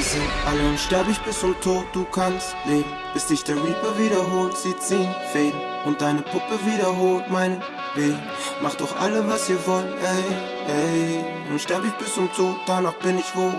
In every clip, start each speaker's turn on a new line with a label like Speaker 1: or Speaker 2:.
Speaker 1: sind alle unsterblich bis zum Tod, du kannst leben. Bis dich der Reaper wiederholt, sie ziehen Fäden. Und deine Puppe wiederholt meinen Weg. Macht doch alle, was ihr wollt, ey, ey. Unsterblich bis zum Tod, danach bin ich wo.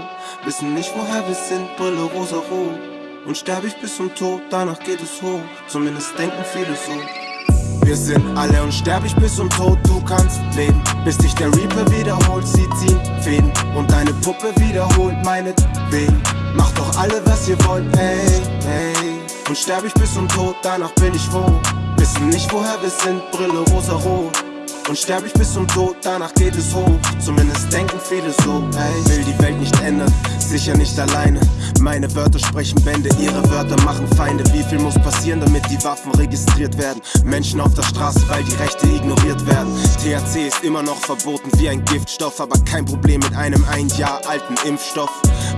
Speaker 1: Wissen nicht, woher wir sind, Brille rosa-rot. Unsterblich bis zum Tod, danach geht es hoch. Zumindest denken viele so. Wir sind alle unsterblich bis zum Tod, du kannst leben. Bis dich der Reaper wiederholt, sie ziehen Fäden. Und deine Puppe wiederholt meinetwegen. Macht doch alle, was ihr wollt, ey, ey. Unsterblich bis zum Tod, danach bin ich wo. Wissen nicht, woher wir sind, Brille rosa-rot. Unsterblich bis zum Tod, danach geht es hoch. Zumindest denken viele so, ey. Will die Welt nicht ändern, sicher nicht alleine. Meine Wörter sprechen Bände, ihre Wörter machen Feinde. Wie viel muss passieren, damit die Waffen registriert werden? Menschen auf der Straße, weil die Rechte ignoriert werden. THC ist immer noch verboten wie ein Giftstoff, aber kein Problem mit einem ein Jahr alten Impfstoff.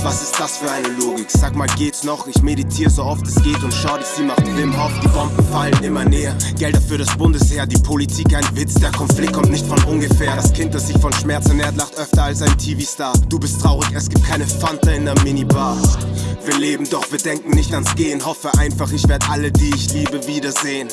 Speaker 1: Was ist das für eine Logik? Sag mal, geht's noch? Ich meditiere so oft es geht und schau dich, sie macht Wim Hof. Die Bomben fallen immer näher. Gelder für das Bundesheer, die Politik ein Witz. Der Konflikt kommt nicht von ungefähr. Das Kind, das sich von Schmerz ernährt, lacht öfter als ein TV-Star. Du bist traurig, es gibt keine Fanta in der Minibar. Wir leben, doch wir denken nicht ans Gehen. Hoffe einfach, ich werd alle, die ich liebe, wiedersehen.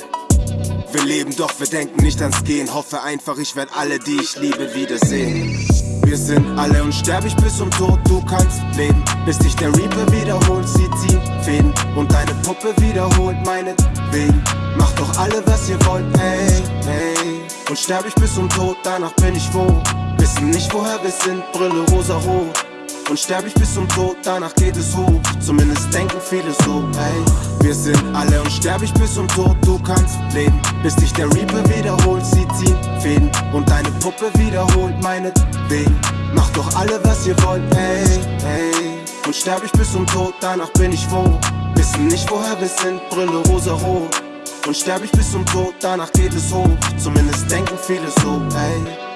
Speaker 1: Wir leben, doch wir denken nicht ans Gehen. Hoffe einfach, ich werd alle, die ich liebe, wiedersehen. Wir sind alle unsterblich bis zum Tod, du kannst leben. Bis dich der Reaper wiederholt, sie ziehen Fäden. Und deine Puppe wiederholt meinetwegen. Macht doch alle, was ihr wollt, ey, ey. Unsterblich bis zum Tod, danach bin ich wo. Wissen nicht, woher wir sind, Brille rosa-rot. Unsterblich bis zum Tod, danach geht es hoch. Zumindest denken viele so, ey. Wir sind alle unsterblich bis zum Tod, du kannst leben. Bis dich der Reaper wiederholt, sie ziehen Fäden. Und deine Puppe wiederholt meinetwegen. Macht doch alle, was ihr wollt, ey, ey. Unsterblich bis zum Tod, danach bin ich wo. Wissen nicht, woher wir sind, Brille rosa-rot. Unsterblich bis zum Tod, danach geht es hoch. Zumindest denken viele so, ey.